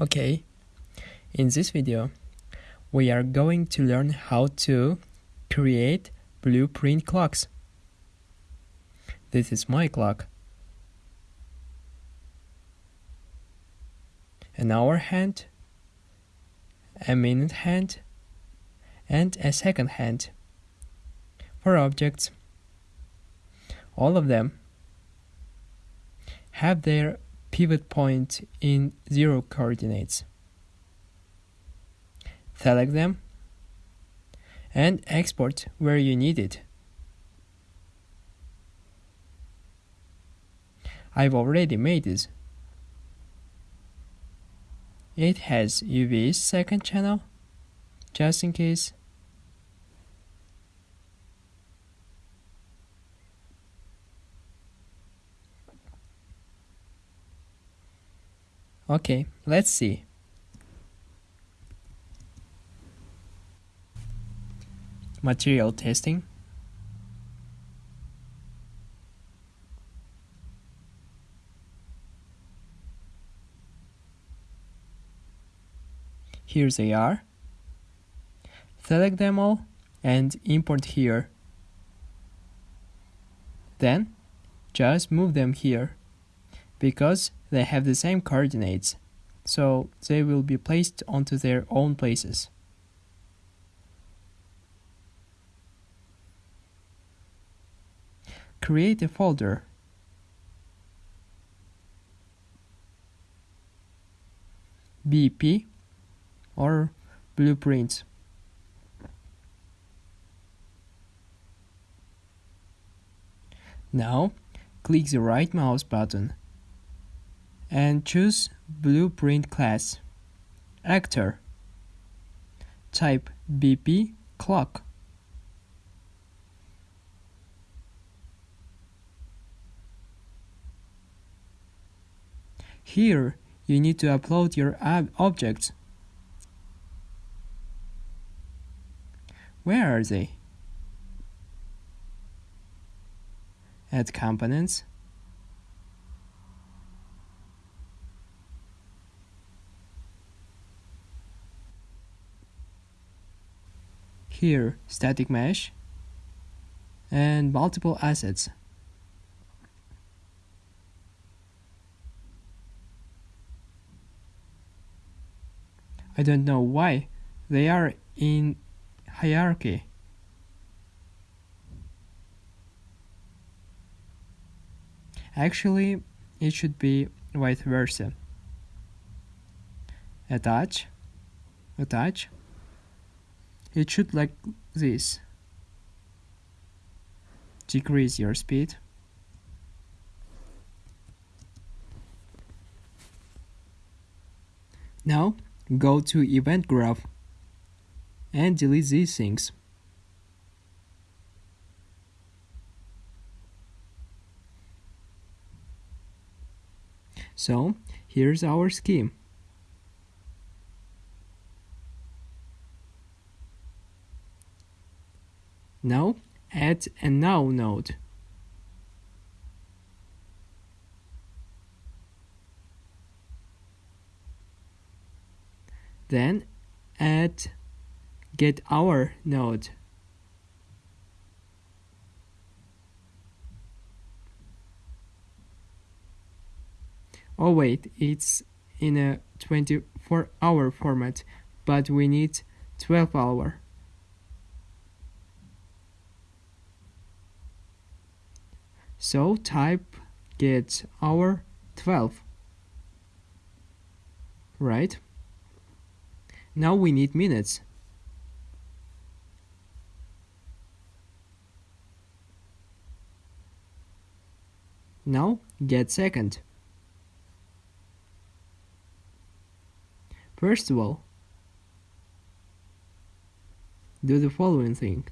Okay, in this video, we are going to learn how to create blueprint clocks. This is my clock. An hour hand, a minute hand, and a second hand. For objects, all of them have their pivot point in zero coordinates. Select them and export where you need it. I've already made this. It has UV second channel, just in case. Okay, let's see. Material testing. Here they are. Select them all and import here. Then, just move them here because they have the same coordinates, so they will be placed onto their own places. Create a folder. BP or blueprints. Now, click the right mouse button and choose Blueprint class. Actor. Type BP clock. Here, you need to upload your objects. Where are they? Add components. Here, static mesh and multiple assets. I don't know why they are in hierarchy. Actually, it should be vice versa. Attach, attach, it should like this. Decrease your speed. Now go to event graph and delete these things. So here's our scheme Now add a now node. Then add get hour node. Oh wait, it's in a 24 hour format, but we need 12 hour. So type get hour 12. Right? Now we need minutes. Now get second. First of all, do the following thing.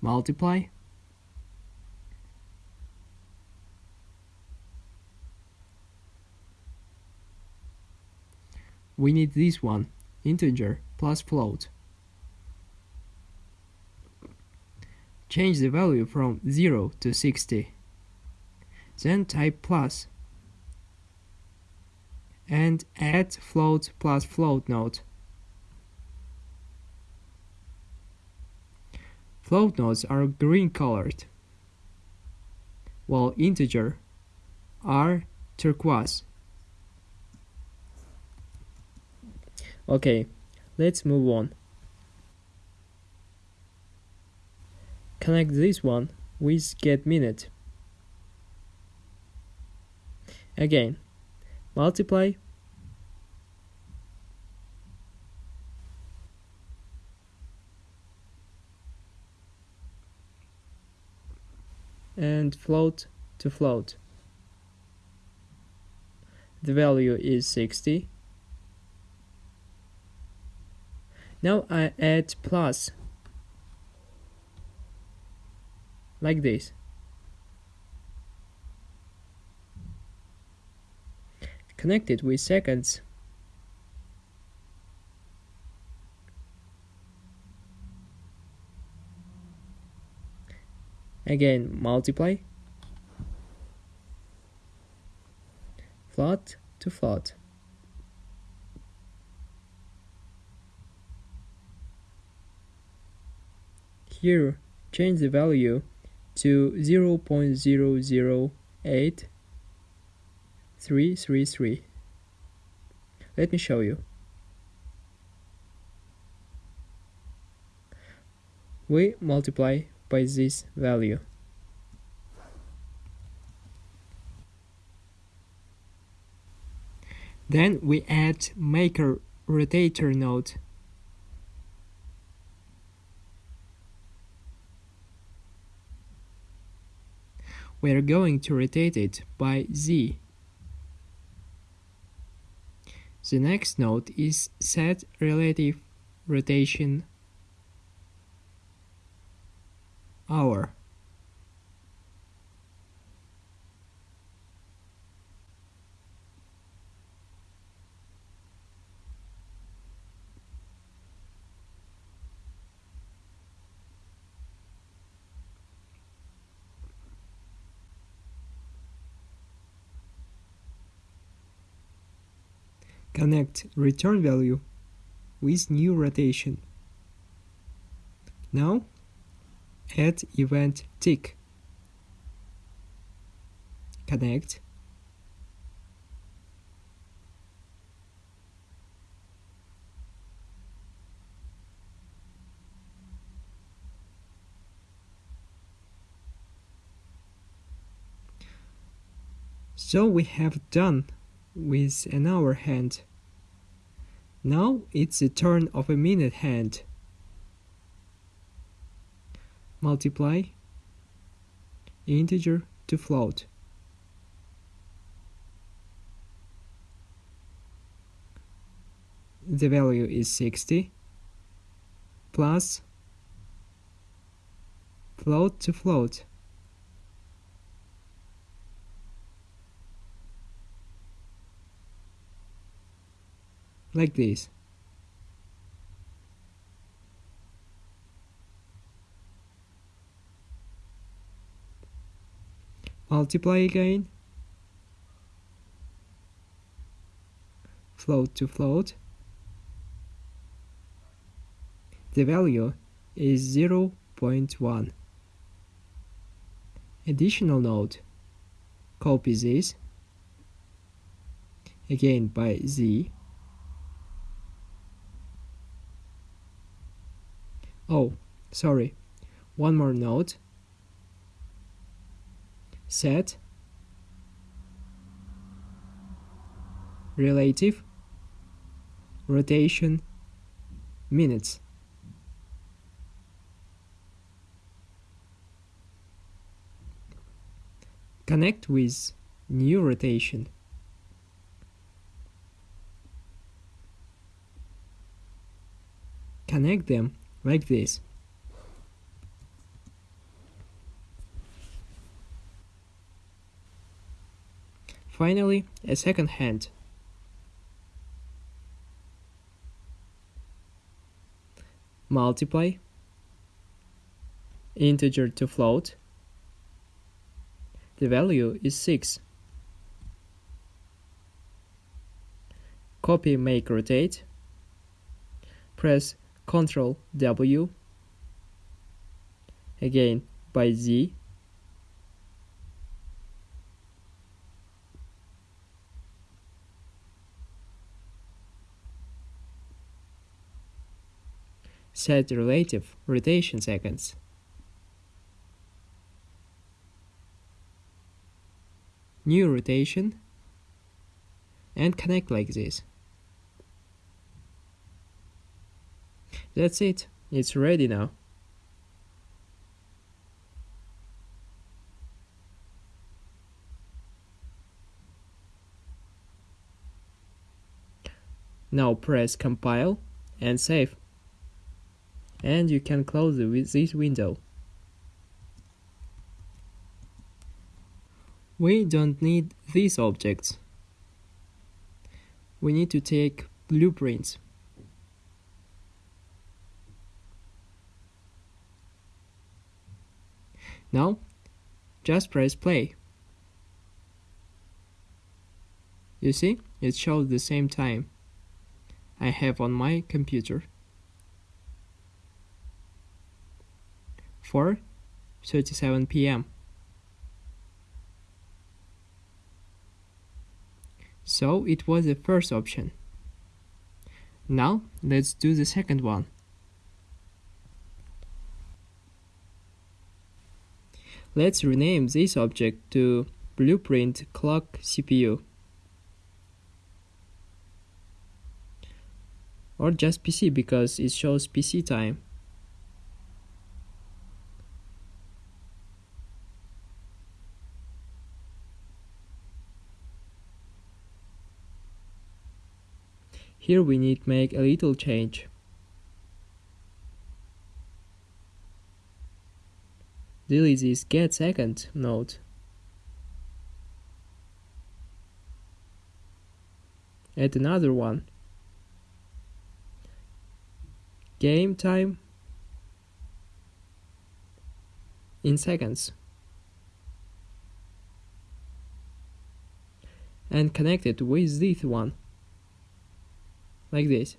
Multiply. We need this one integer plus float. Change the value from 0 to 60 then type plus and add float plus float node. Float nodes are green colored, while integer are turquoise. Okay, let's move on. Connect this one with get minute. Again, multiply and float to float. The value is 60. Now I add plus like this. Connect it with seconds. Again, multiply. Float to float. Here, change the value to 0.008333. Let me show you. We multiply by this value. Then we add maker rotator node. We are going to rotate it by z. The next node is set relative rotation hour. Connect return value with new rotation. Now add event tick. Connect. So we have done with an hour hand. Now it's the turn of a minute hand. Multiply integer to float. The value is 60 plus float to float. like this. Multiply again. Float to float. The value is 0 0.1. Additional node. Copy this again by Z Oh, sorry. One more note. Set relative rotation minutes. Connect with new rotation. Connect them like this. Finally, a second hand. Multiply integer to float. The value is 6. copy make rotate press Ctrl W again by Z set relative rotation seconds new rotation and connect like this That's it. It's ready now. Now press compile and save. And you can close this window. We don't need these objects. We need to take blueprints. Now, just press play. You see, it shows the same time I have on my computer. 4:37 p.m. So it was the first option. Now let's do the second one. Let's rename this object to blueprint clock CPU. Or just PC because it shows PC time. Here we need make a little change. delete this get second node. Add another one. Game time in seconds. And connect it with this one. Like this.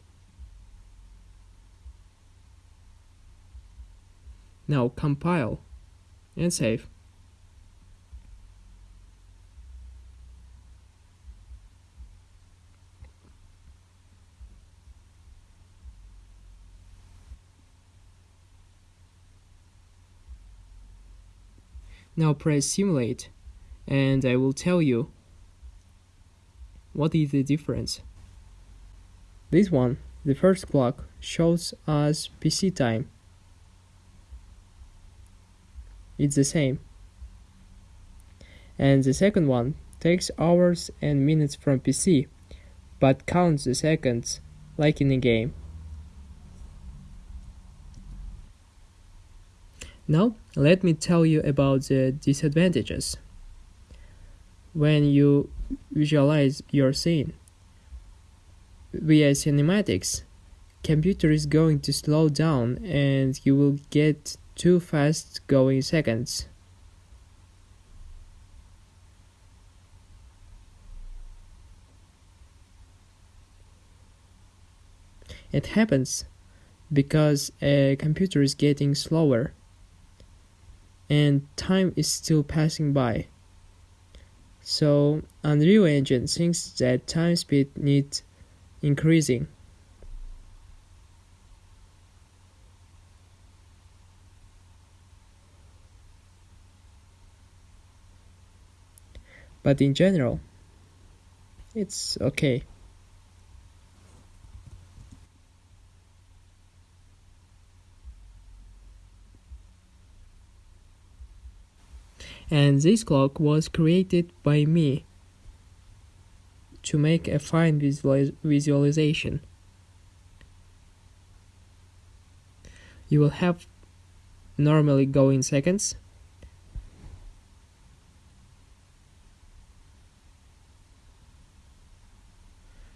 Now compile and save. Now press simulate and I will tell you what is the difference. This one, the first clock, shows us PC time it's the same. And the second one takes hours and minutes from PC, but counts the seconds like in a game. Now, let me tell you about the disadvantages. When you visualize your scene via cinematics, computer is going to slow down and you will get too fast going seconds. It happens because a computer is getting slower and time is still passing by. So Unreal Engine thinks that time speed needs increasing. but in general it's okay and this clock was created by me to make a fine visualiz visualization. You will have normally go in seconds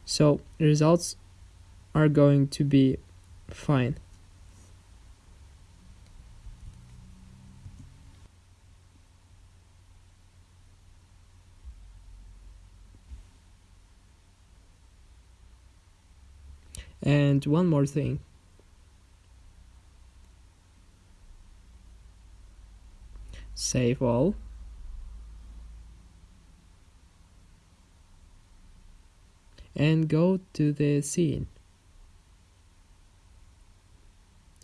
so results are going to be fine And one more thing. Save all. And go to the scene.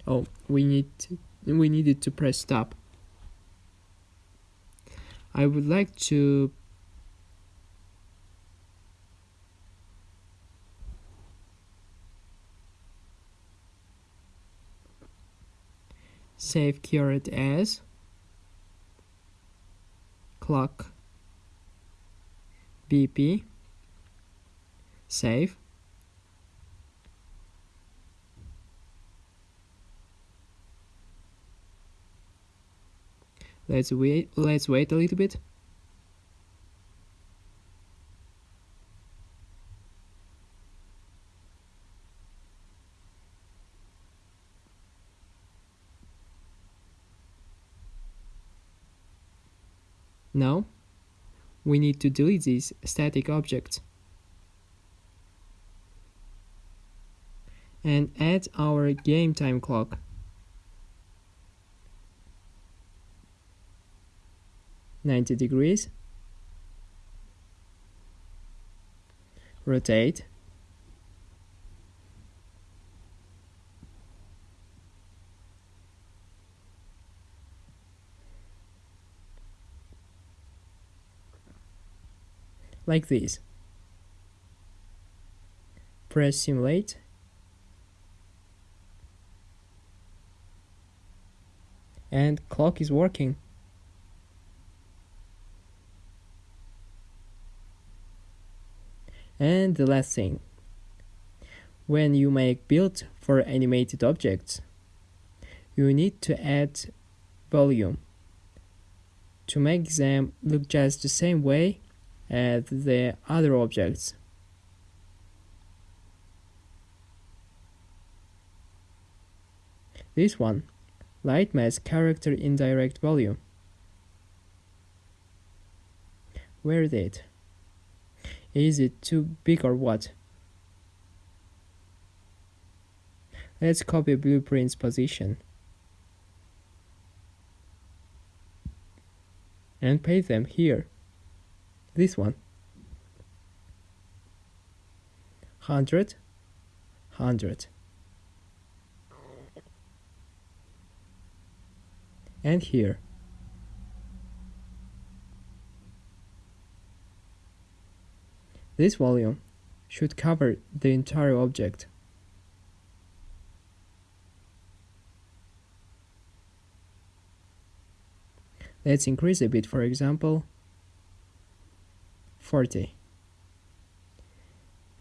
Oh, we need to, we needed to press stop. I would like to save current as clock BP save. Let's wait let's wait a little bit Now, we need to delete these static objects and add our game time clock. Ninety degrees. Rotate. Like this. Press simulate. And clock is working. And the last thing. When you make build for animated objects, you need to add volume to make them look just the same way at the other objects. This one, Lightmass character indirect volume. Where is it? Is it too big or what? Let's copy blueprint's position. And paste them here this one. 100 100 and here. This volume should cover the entire object. Let's increase a bit, for example, 40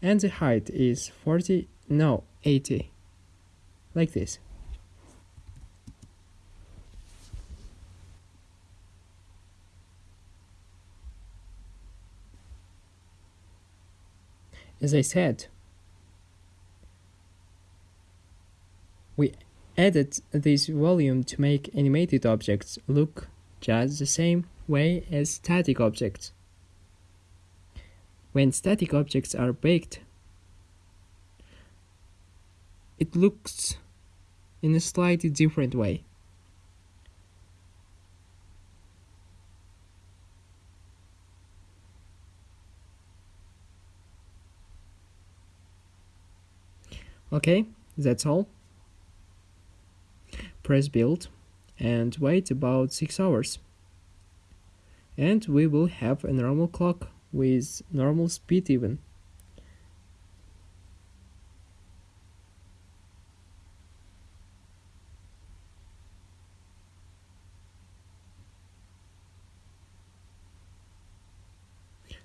and the height is 40 no 80 like this. As I said we added this volume to make animated objects look just the same way as static objects when static objects are baked, it looks in a slightly different way. Okay, that's all. Press build and wait about 6 hours. And we will have a normal clock with normal speed even.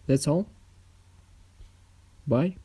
That's all. Bye.